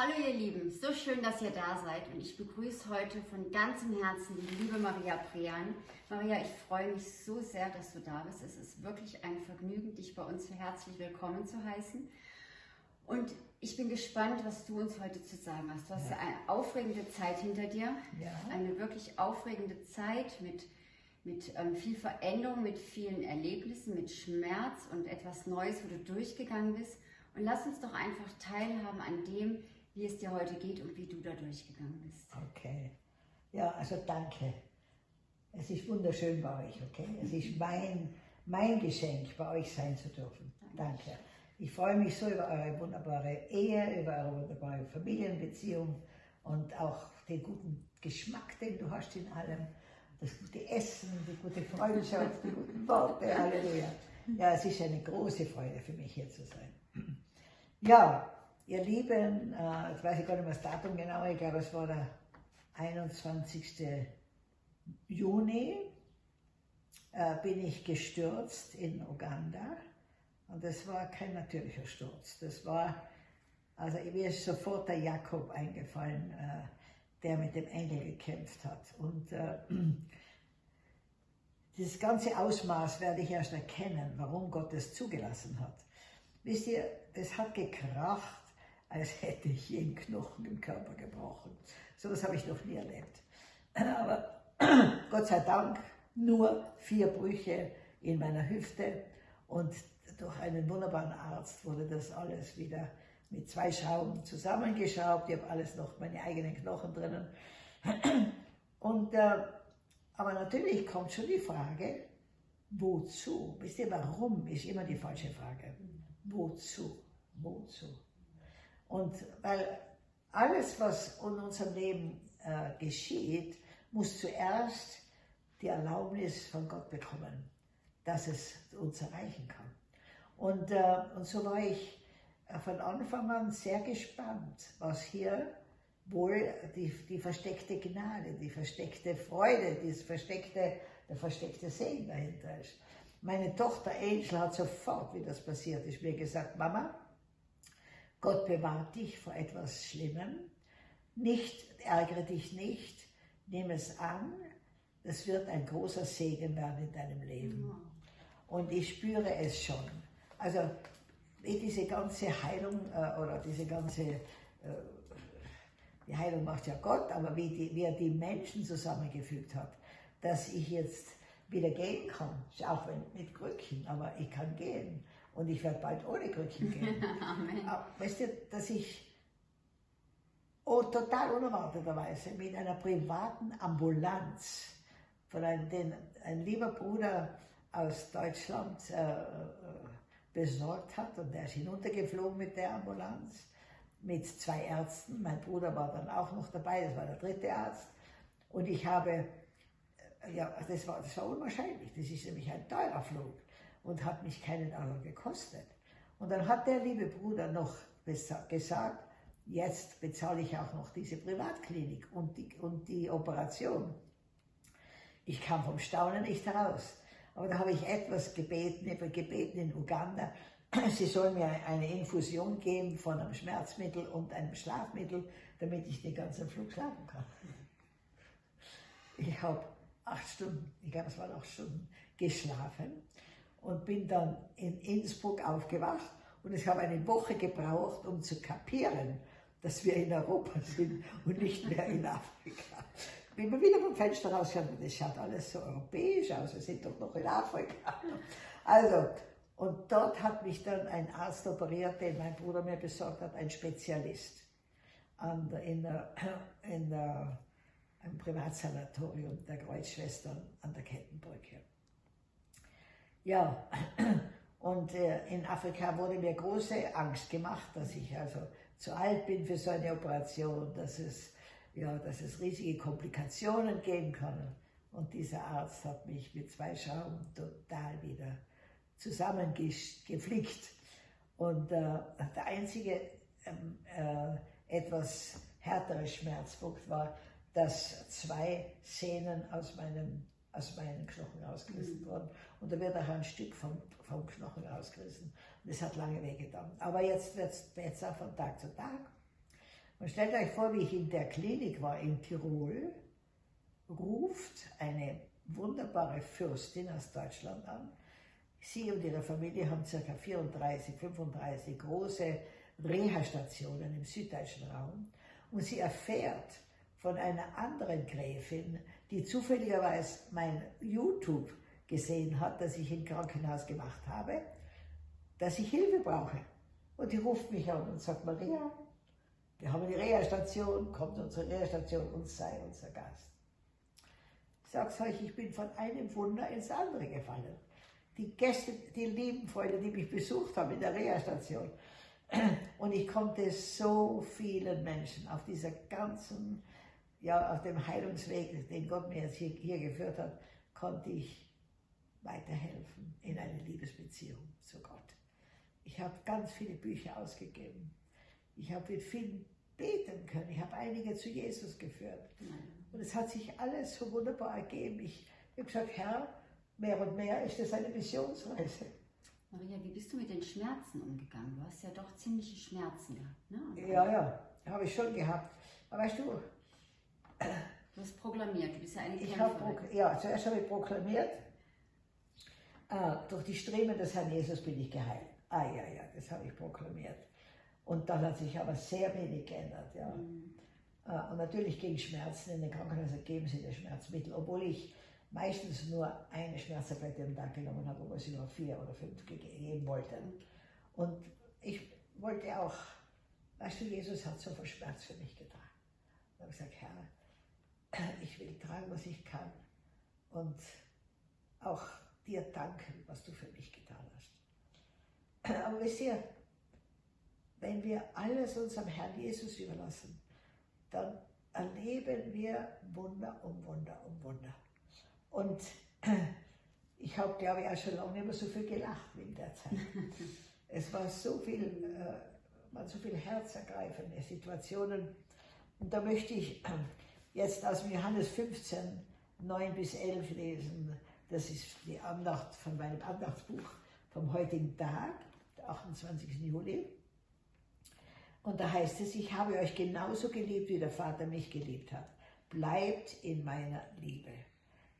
Hallo ihr Lieben, so schön, dass ihr da seid und ich begrüße heute von ganzem Herzen die liebe Maria Prean. Maria, ich freue mich so sehr, dass du da bist. Es ist wirklich ein Vergnügen, dich bei uns herzlich willkommen zu heißen. Und ich bin gespannt, was du uns heute zu sagen hast. Du hast ja. eine aufregende Zeit hinter dir, ja. eine wirklich aufregende Zeit mit, mit ähm, viel Veränderung, mit vielen Erlebnissen, mit Schmerz und etwas Neues, wo du durchgegangen bist. Und lass uns doch einfach teilhaben an dem, wie es dir heute geht und wie du da durchgegangen bist. Okay. Ja, also danke. Es ist wunderschön bei euch, okay? Es ist mein, mein Geschenk, bei euch sein zu dürfen. Danke. danke. Ich freue mich so über eure wunderbare Ehe, über eure wunderbare Familienbeziehung und auch den guten Geschmack, den du hast in allem, das gute Essen, die gute Freundschaft, die guten Worte, Halleluja. Ja, es ist eine große Freude für mich hier zu sein. Ja, Ihr Lieben, äh, jetzt weiß ich gar nicht mehr das Datum genau, ich glaube es war der 21. Juni, äh, bin ich gestürzt in Uganda und das war kein natürlicher Sturz. Das war, also mir ist sofort der Jakob eingefallen, äh, der mit dem Engel gekämpft hat. Und äh, dieses ganze Ausmaß werde ich erst erkennen, warum Gott es zugelassen hat. Wisst ihr, das hat gekracht als hätte ich jeden Knochen im Körper gebrochen. So was habe ich noch nie erlebt. Aber Gott sei Dank nur vier Brüche in meiner Hüfte und durch einen wunderbaren Arzt wurde das alles wieder mit zwei Schrauben zusammengeschraubt. Ich habe alles noch, meine eigenen Knochen drinnen. Und, äh, aber natürlich kommt schon die Frage, wozu? Wisst ihr, warum ist immer die falsche Frage. Wozu? Wozu? Und weil alles, was in unserem Leben äh, geschieht, muss zuerst die Erlaubnis von Gott bekommen, dass es uns erreichen kann. Und, äh, und so war ich äh, von Anfang an sehr gespannt, was hier wohl die, die versteckte Gnade, die versteckte Freude, das versteckte, der versteckte Segen dahinter ist. Meine Tochter Angel hat sofort, wie das passiert ist, mir gesagt, Mama, Gott bewahrt dich vor etwas Schlimmem. Nicht, ärgere dich nicht, nimm es an. Das wird ein großer Segen werden in deinem Leben. Und ich spüre es schon. Also, wie diese ganze Heilung äh, oder diese ganze, äh, die Heilung macht ja Gott, aber wie, die, wie er die Menschen zusammengefügt hat, dass ich jetzt wieder gehen kann, auch wenn mit Krücken, aber ich kann gehen und ich werde bald ohne Krücken gehen. Amen. weißt du, dass ich oh, total unerwarteterweise mit einer privaten Ambulanz von einem, den ein lieber Bruder aus Deutschland äh, äh, besorgt hat und der ist hinuntergeflogen mit der Ambulanz mit zwei Ärzten. Mein Bruder war dann auch noch dabei, das war der dritte Arzt. Und ich habe, äh, ja, das war, das war unwahrscheinlich, das ist nämlich ein teurer Flug und hat mich keinen Euro gekostet. Und dann hat der liebe Bruder noch gesagt, jetzt bezahle ich auch noch diese Privatklinik und die, und die Operation. Ich kam vom Staunen nicht heraus. Aber da habe ich etwas gebeten, gebeten in Uganda, sie sollen mir eine Infusion geben von einem Schmerzmittel und einem Schlafmittel, damit ich den ganzen Flug schlafen kann. Ich habe acht Stunden, ich glaube es waren acht Stunden, geschlafen und bin dann in Innsbruck aufgewacht und ich habe eine Woche gebraucht, um zu kapieren, dass wir in Europa sind und nicht mehr in Afrika. Bin mir wieder vom Fenster rausgeschaut und das schaut alles so europäisch aus, wir sind doch noch in Afrika. Also, und dort hat mich dann ein Arzt operiert, den mein Bruder mir besorgt hat, ein Spezialist an in, der, in der, im Privatsanatorium der Kreuzschwestern an der Kettenbrücke. Ja, und äh, in Afrika wurde mir große Angst gemacht, dass ich also zu alt bin für so eine Operation, dass es, ja, dass es riesige Komplikationen geben kann. Und dieser Arzt hat mich mit zwei Schrauben total wieder zusammengeflickt. Und äh, der einzige ähm, äh, etwas härtere Schmerzpunkt war, dass zwei Sehnen aus meinem aus meinen Knochen rausgerissen mhm. worden. Und da wird auch ein Stück vom, vom Knochen rausgerissen. Und das hat lange wehgetan. Aber jetzt wird es besser von Tag zu Tag. Und stellt euch vor, wie ich in der Klinik war in Tirol, ruft eine wunderbare Fürstin aus Deutschland an. Sie und ihre Familie haben ca. 34, 35 große Reha-Stationen im süddeutschen Raum. Und sie erfährt von einer anderen Gräfin, die zufälligerweise mein YouTube gesehen hat, das ich im Krankenhaus gemacht habe, dass ich Hilfe brauche. Und die ruft mich an und sagt, Maria, wir haben eine Reha-Station, kommt unsere Reha-Station und sei unser Gast. Ich sag's euch, ich bin von einem Wunder ins andere gefallen. Die Gäste, die lieben Freunde, die mich besucht haben in der Reha-Station. Und ich konnte so vielen Menschen auf dieser ganzen, ja, auf dem Heilungsweg, den Gott mir jetzt hier, hier geführt hat, konnte ich weiterhelfen in eine Liebesbeziehung zu Gott. Ich habe ganz viele Bücher ausgegeben. Ich habe mit vielen beten können. Ich habe einige zu Jesus geführt. Und es hat sich alles so wunderbar ergeben. Ich habe gesagt, Herr, mehr und mehr ist das eine Missionsreise. Maria, wie bist du mit den Schmerzen umgegangen? Du hast ja doch ziemliche Schmerzen gehabt, ne? Ja, ja, habe ich schon gehabt. Aber weißt du, du hast proklamiert, du bist ja eine ich Ja, zuerst habe ich proklamiert, ah, durch die Streben des Herrn Jesus bin ich geheilt. Ah ja, ja, das habe ich proklamiert. Und dann hat sich aber sehr wenig geändert. Ja. Mhm. Äh, und natürlich gegen Schmerzen in den Krankenhäusern geben sie das Schmerzmittel, obwohl ich meistens nur eine Schmerztablette am Tag genommen habe, obwohl sie nur vier oder fünf geben wollte. Und ich wollte auch, weißt du, Jesus hat so viel Schmerz für mich getragen. Und habe gesagt, Herr, ich will tragen, was ich kann und auch dir danken, was du für mich getan hast. Aber wisst ihr, wenn wir alles unserem Herrn Jesus überlassen, dann erleben wir Wunder um Wunder um Wunder. Und ich habe, glaube ich, auch schon lange nicht mehr so viel gelacht wie in der Zeit. es war so viel, äh, waren so viele herzergreifende Situationen. Und da möchte ich jetzt aus Johannes 15, 9 bis 11 lesen. Das ist die Andacht von meinem Andachtsbuch vom heutigen Tag, der 28. Juli. Und da heißt es, ich habe euch genauso geliebt, wie der Vater mich geliebt hat. Bleibt in meiner Liebe.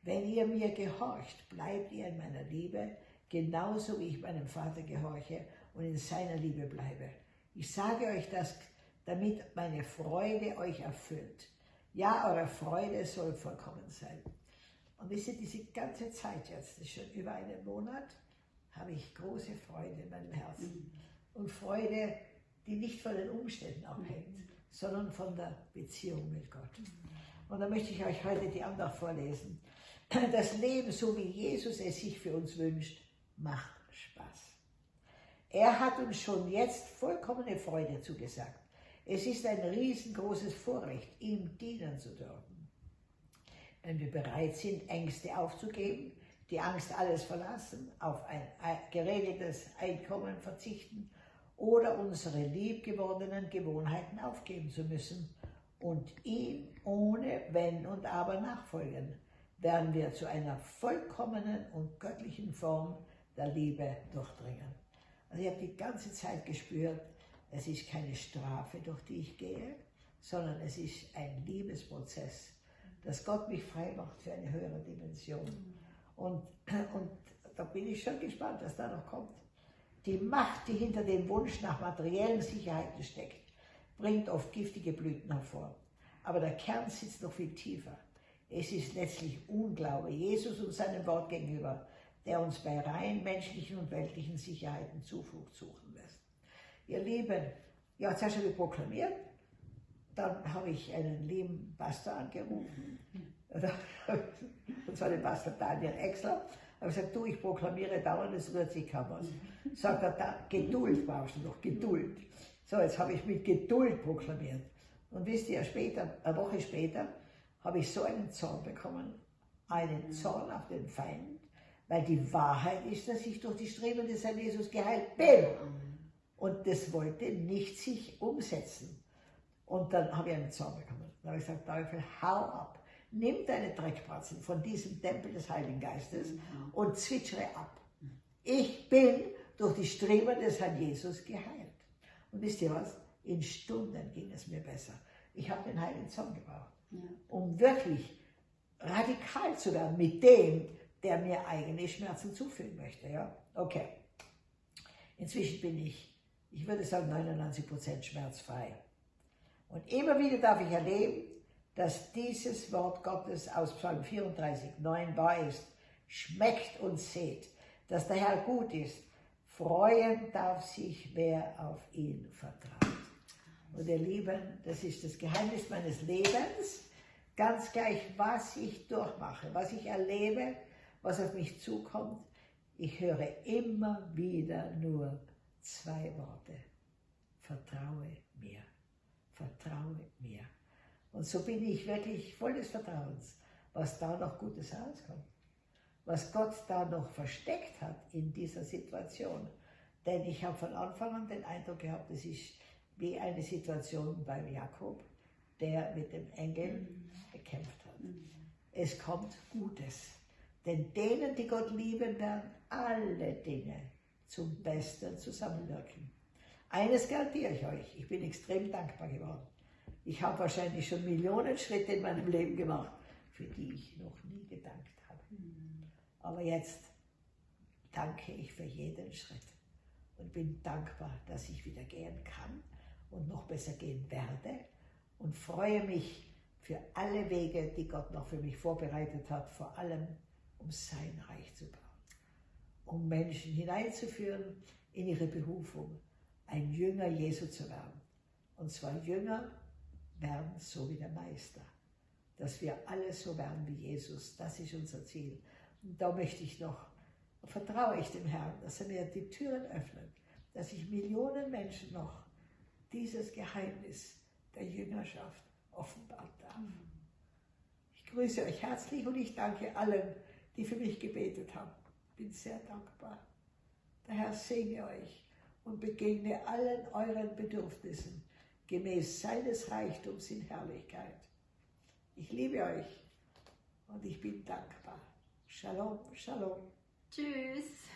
Wenn ihr mir gehorcht, bleibt ihr in meiner Liebe, genauso wie ich meinem Vater gehorche und in seiner Liebe bleibe. Ich sage euch das, damit meine Freude euch erfüllt. Ja, eure Freude soll vollkommen sein. Und wisst ihr, diese ganze Zeit jetzt, das ist schon über einen Monat, habe ich große Freude in meinem Herzen. Und Freude die nicht von den Umständen abhängt, sondern von der Beziehung mit Gott. Und da möchte ich euch heute die Andacht vorlesen. Das Leben, so wie Jesus es sich für uns wünscht, macht Spaß. Er hat uns schon jetzt vollkommene Freude zugesagt. Es ist ein riesengroßes Vorrecht, ihm dienen zu dürfen. Wenn wir bereit sind, Ängste aufzugeben, die Angst alles verlassen, auf ein geregeltes Einkommen verzichten oder unsere liebgewordenen Gewohnheiten aufgeben zu müssen und ihm ohne Wenn und Aber nachfolgen, werden wir zu einer vollkommenen und göttlichen Form der Liebe durchdringen. Also ich habe die ganze Zeit gespürt, es ist keine Strafe, durch die ich gehe, sondern es ist ein Liebesprozess, dass Gott mich frei macht für eine höhere Dimension. Und, und da bin ich schon gespannt, was da noch kommt. Die Macht, die hinter dem Wunsch nach materiellen Sicherheiten steckt, bringt oft giftige Blüten hervor. Aber der Kern sitzt noch viel tiefer. Es ist letztlich Unglaube Jesus und seinem Wort gegenüber, der uns bei rein menschlichen und weltlichen Sicherheiten Zuflucht suchen lässt. Ihr Lieben, ja, ich proklamiert, dann habe ich einen lieben Pastor angerufen, und zwar den Pastor Daniel Exler, habe gesagt, du, ich proklamiere dauernd, es rührt sich kaum was. Sagt er, da, Geduld brauchst du noch, Geduld. So, jetzt habe ich mit Geduld proklamiert. Und wisst ihr, später, eine Woche später, habe ich so einen Zorn bekommen, einen Zorn auf den Feind, weil die Wahrheit ist, dass ich durch die Streben des Herrn Jesus geheilt bin. Das wollte nicht sich umsetzen. Und dann habe ich einen Zorn bekommen. Dann habe ich gesagt, Teufel, hau ab nimm deine Dreckbratzen von diesem Tempel des Heiligen Geistes mhm. und zwitschere ab. Ich bin durch die Streben des Herrn Jesus geheilt. Und wisst ihr was? In Stunden ging es mir besser. Ich habe den Heiligen Zorn gebraucht, Ja. um wirklich radikal zu werden mit dem, der mir eigentlich Schmerzen zufügen möchte. Ja? Okay. Inzwischen bin ich, ich würde sagen, 99% schmerzfrei. Und immer wieder darf ich erleben, dass dieses Wort Gottes aus Psalm 34, 9 wahr ist. Schmeckt und seht, dass der Herr gut ist. Freuen darf sich, wer auf ihn vertraut. Und ihr Lieben, das ist das Geheimnis meines Lebens. Ganz gleich, was ich durchmache, was ich erlebe, was auf mich zukommt. Ich höre immer wieder nur zwei Worte. Vertraue mir. Vertraue mir. Und so bin ich wirklich voll des Vertrauens, was da noch Gutes herauskommt. Was Gott da noch versteckt hat in dieser Situation. Denn ich habe von Anfang an den Eindruck gehabt, es ist wie eine Situation beim Jakob, der mit dem Engel gekämpft hat. Es kommt Gutes. Denn denen, die Gott lieben, werden alle Dinge zum Besten zusammenwirken. Eines garantiere ich euch, ich bin extrem dankbar geworden. Ich habe wahrscheinlich schon Millionen Schritte in meinem Leben gemacht, für die ich noch nie gedankt habe. Aber jetzt danke ich für jeden Schritt und bin dankbar, dass ich wieder gehen kann und noch besser gehen werde und freue mich für alle Wege, die Gott noch für mich vorbereitet hat, vor allem um sein Reich zu bauen, um Menschen hineinzuführen in ihre Berufung, ein Jünger Jesu zu werden. Und zwar Jünger werden so wie der Meister, dass wir alle so werden wie Jesus. Das ist unser Ziel. Und da möchte ich noch, vertraue ich dem Herrn, dass er mir die Türen öffnet, dass ich Millionen Menschen noch dieses Geheimnis der Jüngerschaft offenbaren darf. Ich grüße euch herzlich und ich danke allen, die für mich gebetet haben. Bin sehr dankbar. Der Herr segne euch und begegne allen euren Bedürfnissen gemäß seines Reichtums in Herrlichkeit. Ich liebe euch und ich bin dankbar. Shalom, Shalom. Tschüss.